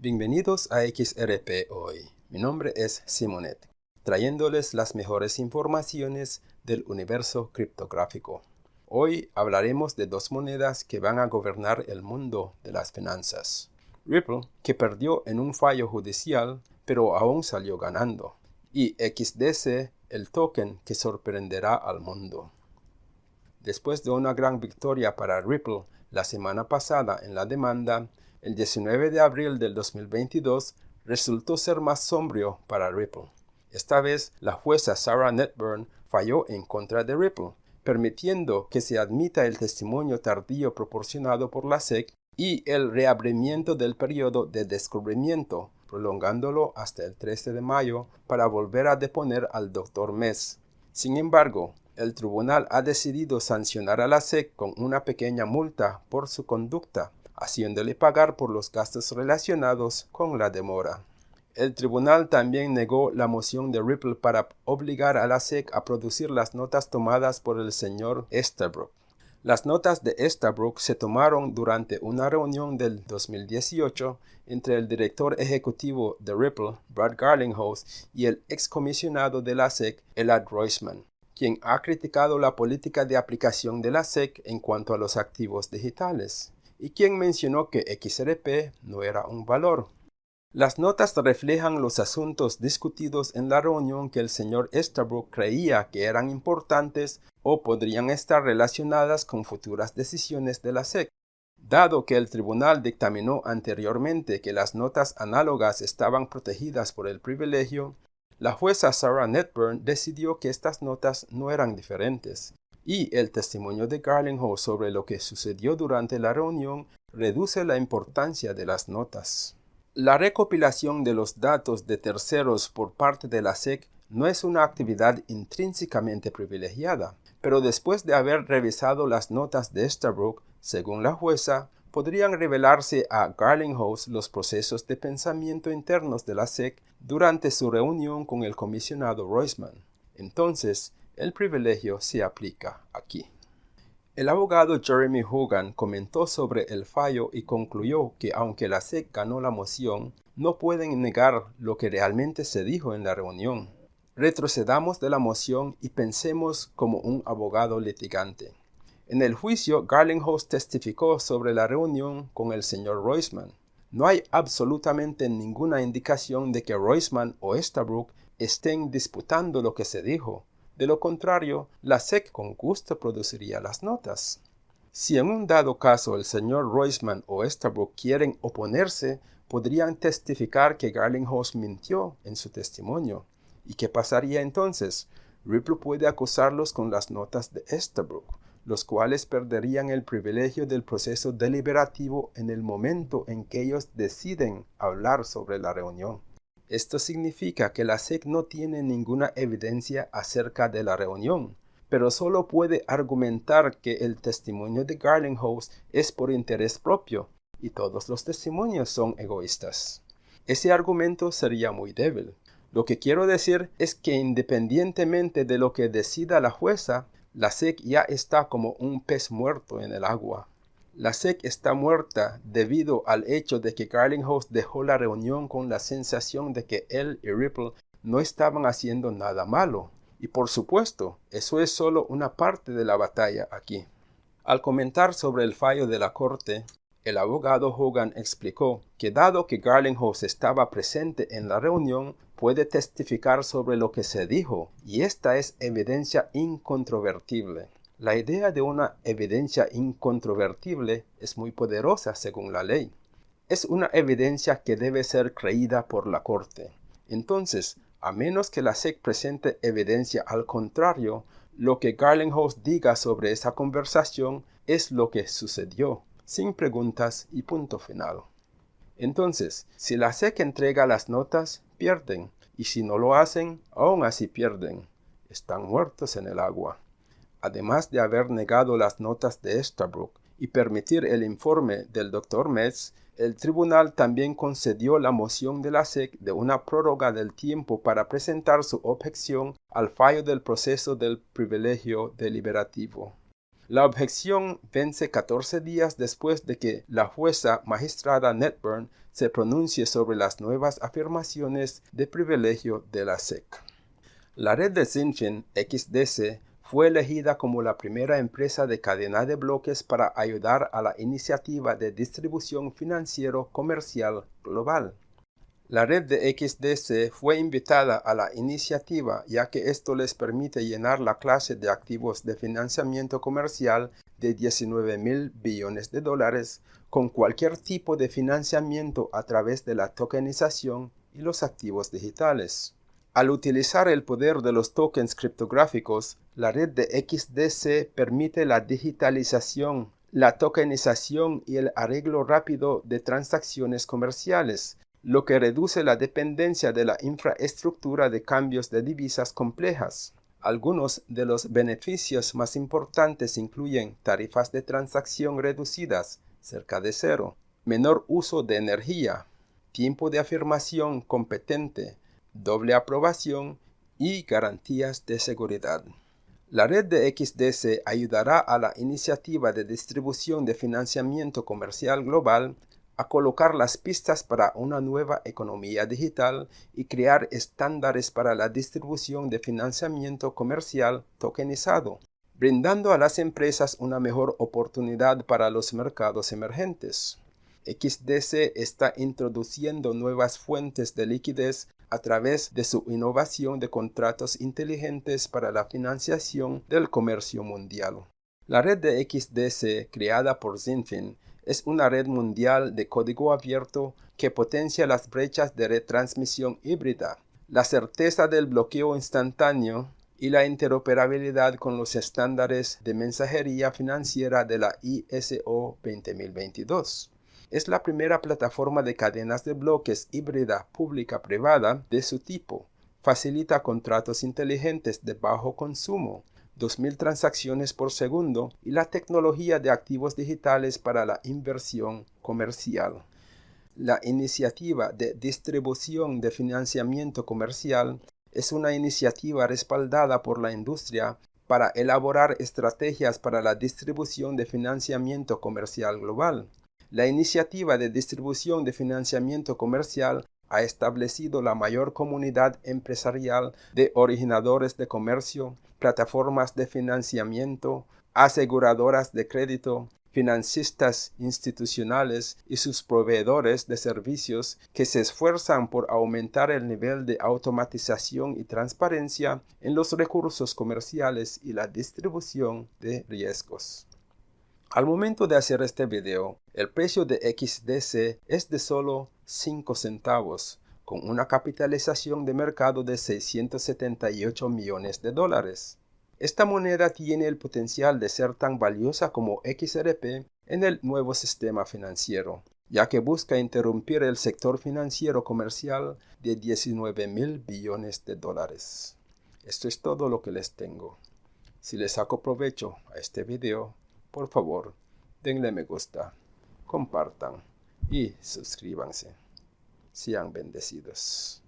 Bienvenidos a XRP Hoy. Mi nombre es Simonet, trayéndoles las mejores informaciones del universo criptográfico. Hoy hablaremos de dos monedas que van a gobernar el mundo de las finanzas. Ripple, que perdió en un fallo judicial, pero aún salió ganando. Y XDC, el token que sorprenderá al mundo. Después de una gran victoria para Ripple la semana pasada en la demanda, el 19 de abril del 2022 resultó ser más sombrío para Ripple. Esta vez, la jueza Sarah Netburn falló en contra de Ripple, permitiendo que se admita el testimonio tardío proporcionado por la SEC y el reabrimiento del periodo de descubrimiento, prolongándolo hasta el 13 de mayo para volver a deponer al Dr. Mess. Sin embargo, el tribunal ha decidido sancionar a la SEC con una pequeña multa por su conducta, haciéndole pagar por los gastos relacionados con la demora. El tribunal también negó la moción de Ripple para obligar a la SEC a producir las notas tomadas por el señor Estabrook. Las notas de Estabrook se tomaron durante una reunión del 2018 entre el director ejecutivo de Ripple, Brad Garlinghouse, y el excomisionado de la SEC, Elad Roisman, quien ha criticado la política de aplicación de la SEC en cuanto a los activos digitales y quien mencionó que XRP no era un valor. Las notas reflejan los asuntos discutidos en la reunión que el señor Estabrook creía que eran importantes o podrían estar relacionadas con futuras decisiones de la SEC. Dado que el tribunal dictaminó anteriormente que las notas análogas estaban protegidas por el privilegio, la jueza Sarah Netburn decidió que estas notas no eran diferentes y el testimonio de Garlinghouse sobre lo que sucedió durante la reunión reduce la importancia de las notas. La recopilación de los datos de terceros por parte de la SEC no es una actividad intrínsecamente privilegiada, pero después de haber revisado las notas de Estabrook, según la jueza, podrían revelarse a Garlinghouse los procesos de pensamiento internos de la SEC durante su reunión con el comisionado Roisman. Entonces, el privilegio se aplica aquí. El abogado Jeremy Hogan comentó sobre el fallo y concluyó que aunque la SEC ganó la moción, no pueden negar lo que realmente se dijo en la reunión. Retrocedamos de la moción y pensemos como un abogado litigante. En el juicio, Garlinghouse testificó sobre la reunión con el señor Roisman. No hay absolutamente ninguna indicación de que Roisman o Estabrook estén disputando lo que se dijo. De lo contrario, la SEC con gusto produciría las notas. Si en un dado caso el señor Roisman o Estabrook quieren oponerse, podrían testificar que Garlinghouse mintió en su testimonio. ¿Y qué pasaría entonces? Ripple puede acusarlos con las notas de Estabrook, los cuales perderían el privilegio del proceso deliberativo en el momento en que ellos deciden hablar sobre la reunión. Esto significa que la SEC no tiene ninguna evidencia acerca de la reunión, pero solo puede argumentar que el testimonio de Garlinghouse es por interés propio y todos los testimonios son egoístas. Ese argumento sería muy débil. Lo que quiero decir es que independientemente de lo que decida la jueza, la SEC ya está como un pez muerto en el agua. La SEC está muerta debido al hecho de que Garlinghouse dejó la reunión con la sensación de que él y Ripple no estaban haciendo nada malo. Y por supuesto, eso es solo una parte de la batalla aquí. Al comentar sobre el fallo de la corte, el abogado Hogan explicó que dado que Garlinghouse estaba presente en la reunión, puede testificar sobre lo que se dijo, y esta es evidencia incontrovertible. La idea de una evidencia incontrovertible es muy poderosa según la ley. Es una evidencia que debe ser creída por la Corte. Entonces, a menos que la SEC presente evidencia al contrario, lo que Garlinghouse diga sobre esa conversación es lo que sucedió, sin preguntas y punto final. Entonces, si la SEC entrega las notas, pierden, y si no lo hacen, aún así pierden. Están muertos en el agua además de haber negado las notas de Estabrook y permitir el informe del Dr. Metz, el tribunal también concedió la moción de la SEC de una prórroga del tiempo para presentar su objeción al fallo del proceso del privilegio deliberativo. La objeción vence 14 días después de que la jueza magistrada Netburn se pronuncie sobre las nuevas afirmaciones de privilegio de la SEC. La red de XDC fue elegida como la primera empresa de cadena de bloques para ayudar a la iniciativa de distribución financiero comercial global. La red de XDC fue invitada a la iniciativa ya que esto les permite llenar la clase de activos de financiamiento comercial de 19 mil billones de dólares con cualquier tipo de financiamiento a través de la tokenización y los activos digitales. Al utilizar el poder de los tokens criptográficos, la red de XDC permite la digitalización, la tokenización y el arreglo rápido de transacciones comerciales, lo que reduce la dependencia de la infraestructura de cambios de divisas complejas. Algunos de los beneficios más importantes incluyen tarifas de transacción reducidas, cerca de cero, menor uso de energía, tiempo de afirmación competente, doble aprobación y garantías de seguridad. La red de XDC ayudará a la iniciativa de distribución de financiamiento comercial global a colocar las pistas para una nueva economía digital y crear estándares para la distribución de financiamiento comercial tokenizado, brindando a las empresas una mejor oportunidad para los mercados emergentes. XDC está introduciendo nuevas fuentes de liquidez a través de su innovación de contratos inteligentes para la financiación del comercio mundial. La red de XDC creada por Zinfin es una red mundial de código abierto que potencia las brechas de retransmisión híbrida, la certeza del bloqueo instantáneo y la interoperabilidad con los estándares de mensajería financiera de la ISO 20022 es la primera plataforma de cadenas de bloques híbrida pública-privada de su tipo. Facilita contratos inteligentes de bajo consumo, 2.000 transacciones por segundo y la tecnología de activos digitales para la inversión comercial. La iniciativa de distribución de financiamiento comercial es una iniciativa respaldada por la industria para elaborar estrategias para la distribución de financiamiento comercial global. La iniciativa de distribución de financiamiento comercial ha establecido la mayor comunidad empresarial de originadores de comercio, plataformas de financiamiento, aseguradoras de crédito, financistas institucionales y sus proveedores de servicios que se esfuerzan por aumentar el nivel de automatización y transparencia en los recursos comerciales y la distribución de riesgos. Al momento de hacer este video, el precio de XDC es de solo 5 centavos, con una capitalización de mercado de 678 millones de dólares. Esta moneda tiene el potencial de ser tan valiosa como XRP en el nuevo sistema financiero, ya que busca interrumpir el sector financiero comercial de 19 mil billones de dólares. Esto es todo lo que les tengo. Si les saco provecho a este video, por favor, denle me gusta, compartan y suscríbanse. Sean bendecidos.